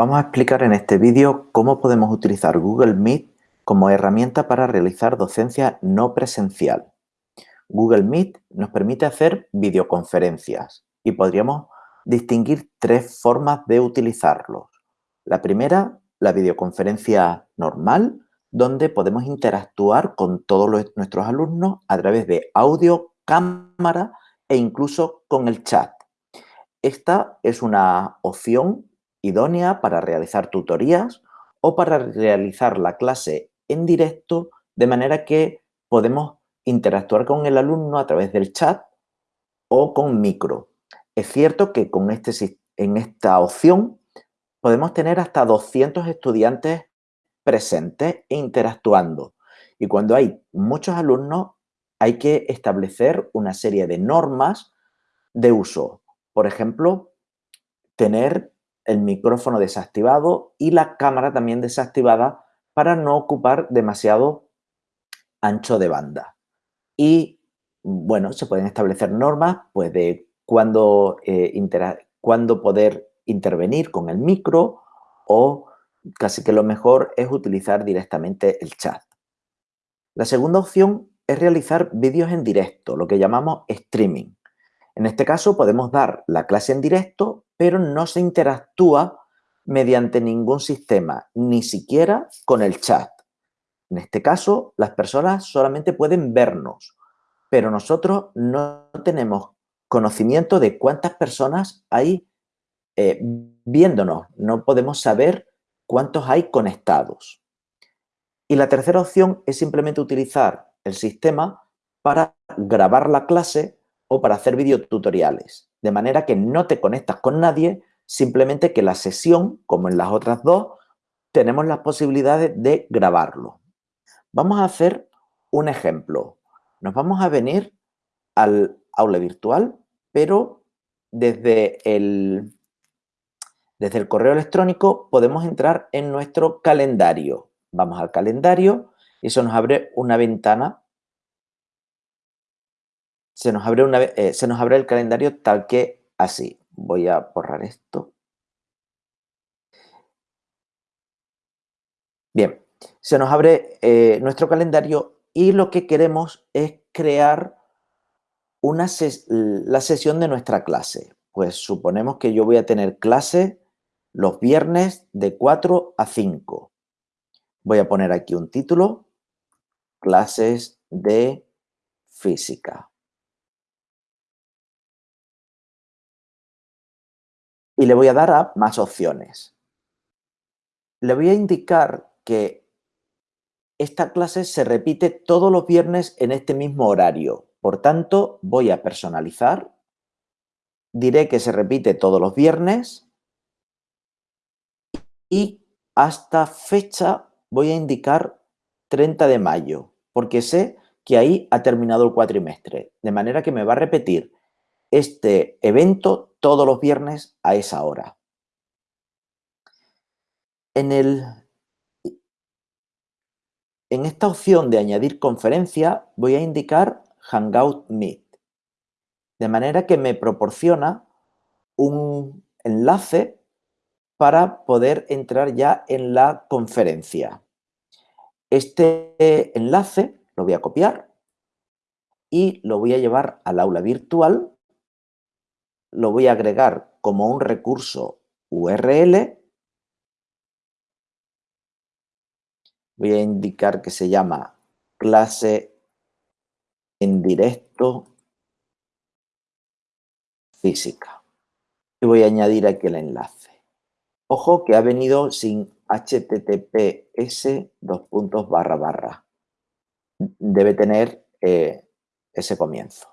Vamos a explicar en este vídeo cómo podemos utilizar Google Meet como herramienta para realizar docencia no presencial. Google Meet nos permite hacer videoconferencias y podríamos distinguir tres formas de utilizarlos. La primera, la videoconferencia normal, donde podemos interactuar con todos nuestros alumnos a través de audio, cámara e incluso con el chat. Esta es una opción idónea para realizar tutorías o para realizar la clase en directo de manera que podemos interactuar con el alumno a través del chat o con micro. Es cierto que con este, en esta opción podemos tener hasta 200 estudiantes presentes e interactuando. Y cuando hay muchos alumnos hay que establecer una serie de normas de uso. Por ejemplo, tener el micrófono desactivado y la cámara también desactivada para no ocupar demasiado ancho de banda. Y, bueno, se pueden establecer normas pues, de cuándo, eh, poder intervenir con el micro o casi que lo mejor es utilizar directamente el chat. La segunda opción es realizar vídeos en directo, lo que llamamos streaming. En este caso podemos dar la clase en directo, pero no se interactúa mediante ningún sistema, ni siquiera con el chat. En este caso, las personas solamente pueden vernos, pero nosotros no tenemos conocimiento de cuántas personas hay eh, viéndonos. No podemos saber cuántos hay conectados. Y la tercera opción es simplemente utilizar el sistema para grabar la clase o para hacer videotutoriales, de manera que no te conectas con nadie, simplemente que la sesión, como en las otras dos, tenemos las posibilidades de grabarlo. Vamos a hacer un ejemplo. Nos vamos a venir al aula virtual, pero desde el, desde el correo electrónico podemos entrar en nuestro calendario. Vamos al calendario y eso nos abre una ventana se nos abre, una, eh, se nos abre el calendario tal que así. Voy a borrar esto. Bien, se nos abre eh, nuestro calendario y lo que queremos es crear una la sesión de nuestra clase. Pues suponemos que yo voy a tener clase los viernes de 4 a 5. Voy a poner aquí un título, clases de física. Y le voy a dar a más opciones. Le voy a indicar que esta clase se repite todos los viernes en este mismo horario. Por tanto, voy a personalizar. Diré que se repite todos los viernes. Y hasta fecha voy a indicar 30 de mayo, porque sé que ahí ha terminado el cuatrimestre. De manera que me va a repetir este evento todos los viernes a esa hora. En, el, en esta opción de añadir conferencia voy a indicar Hangout Meet, de manera que me proporciona un enlace para poder entrar ya en la conferencia. Este enlace lo voy a copiar y lo voy a llevar al aula virtual lo voy a agregar como un recurso URL. Voy a indicar que se llama clase en directo física. Y voy a añadir aquí el enlace. Ojo que ha venido sin https dos puntos barra barra. Debe tener eh, ese comienzo.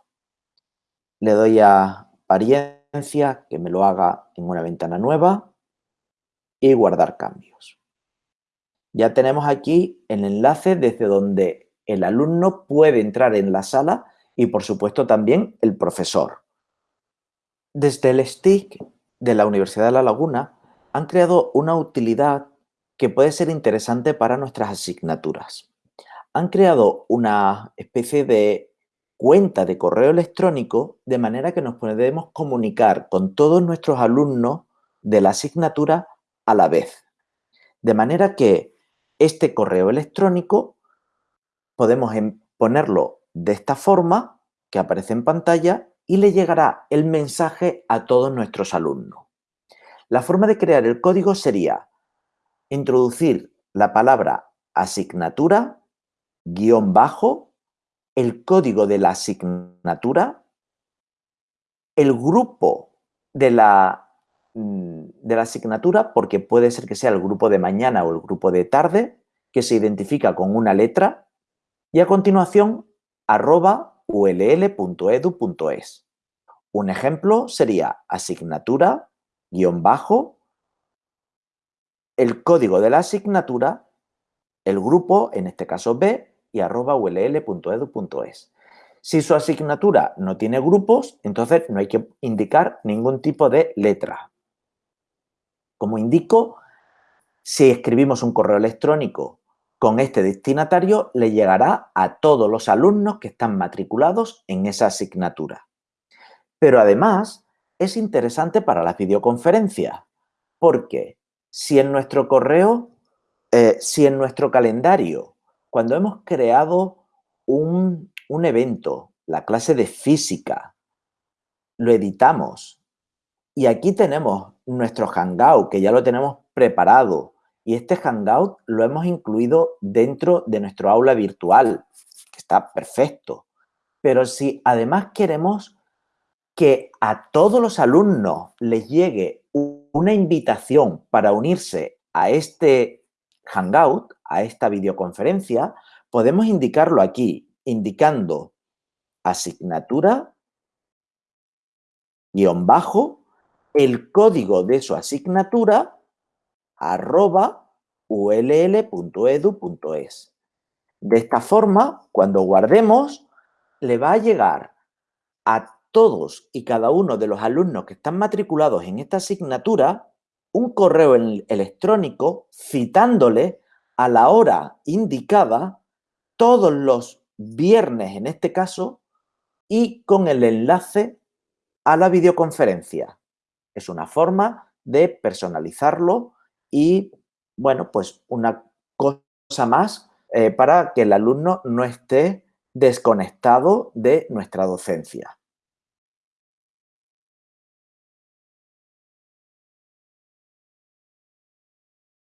Le doy a apariencia, que me lo haga en una ventana nueva y guardar cambios. Ya tenemos aquí el enlace desde donde el alumno puede entrar en la sala y por supuesto también el profesor. Desde el STIC de la Universidad de La Laguna han creado una utilidad que puede ser interesante para nuestras asignaturas. Han creado una especie de cuenta de correo electrónico de manera que nos podemos comunicar con todos nuestros alumnos de la asignatura a la vez. De manera que este correo electrónico podemos em, ponerlo de esta forma que aparece en pantalla y le llegará el mensaje a todos nuestros alumnos. La forma de crear el código sería introducir la palabra asignatura, guion bajo, el código de la asignatura, el grupo de la, mm, de la asignatura, porque puede ser que sea el grupo de mañana o el grupo de tarde, que se identifica con una letra, y a continuación, arroba ull.edu.es. Un ejemplo sería asignatura, guion bajo, el código de la asignatura, el grupo, en este caso B, y arroba ull.edu.es. Si su asignatura no tiene grupos, entonces no hay que indicar ningún tipo de letra. Como indico, si escribimos un correo electrónico con este destinatario, le llegará a todos los alumnos que están matriculados en esa asignatura. Pero además, es interesante para las videoconferencias, porque si en nuestro correo, eh, si en nuestro calendario, cuando hemos creado un, un evento, la clase de física, lo editamos y aquí tenemos nuestro Hangout, que ya lo tenemos preparado, y este Hangout lo hemos incluido dentro de nuestro aula virtual, que está perfecto. Pero si además queremos que a todos los alumnos les llegue una invitación para unirse a este Hangout, a esta videoconferencia, podemos indicarlo aquí, indicando asignatura, guion bajo, el código de su asignatura arroba ull.edu.es. De esta forma, cuando guardemos, le va a llegar a todos y cada uno de los alumnos que están matriculados en esta asignatura un correo electrónico citándole a la hora indicada todos los viernes en este caso y con el enlace a la videoconferencia. Es una forma de personalizarlo y, bueno, pues una cosa más eh, para que el alumno no esté desconectado de nuestra docencia.